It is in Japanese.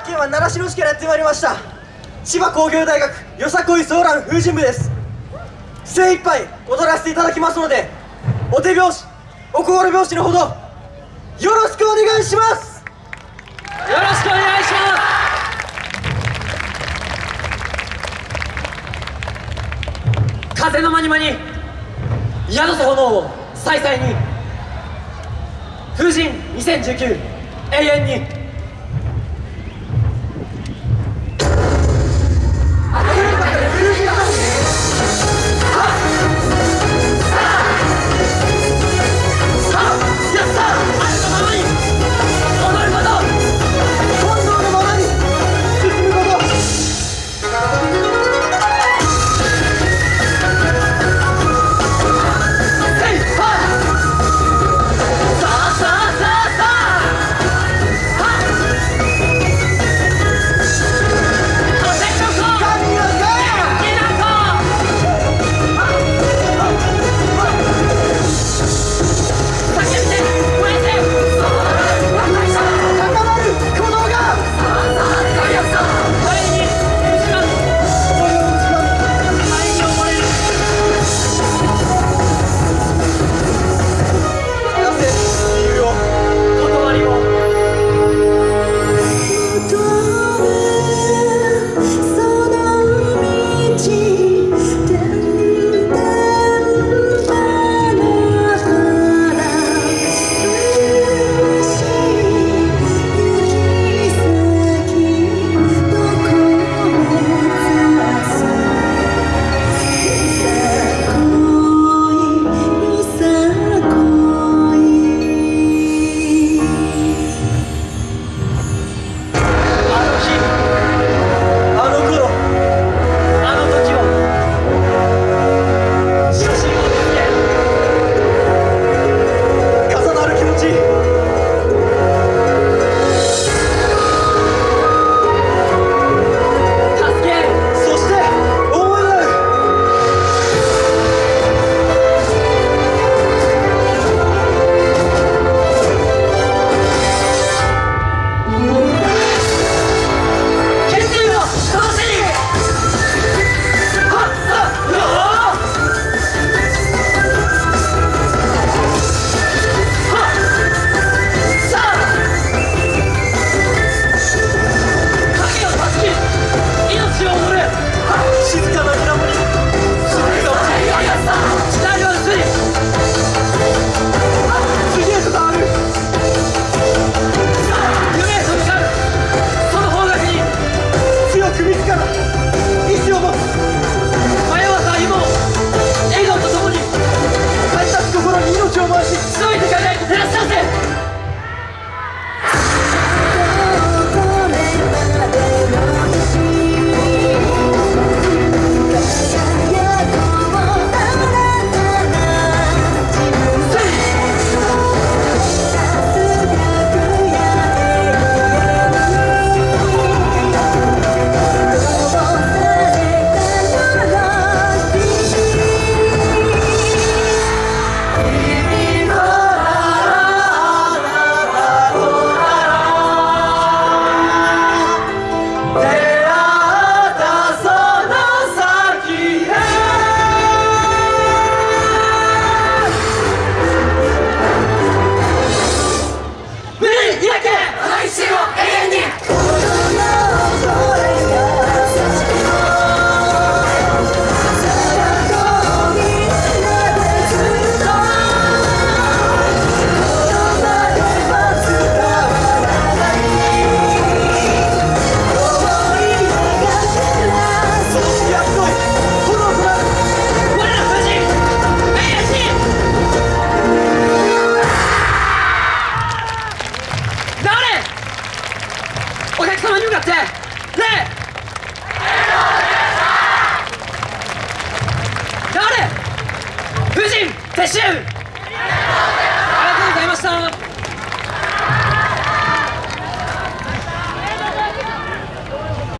学県は習志野市からやってまいりました。千葉工業大学よさこいソーラン風神部です。精一杯踊らせていただきますのでお手拍子お心拍子のほどよろしくお願いします。よろしくお願いします。風のまにまに宿す炎を再々に風神2019永遠に。命回ししのいでいかないと照らし出せ様に向かって。礼誰？夫人撤収ありがとうございました。